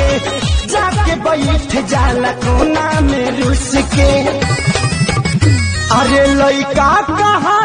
के जाके बैठ जाला कोना में रुस के। अरे लइका कहा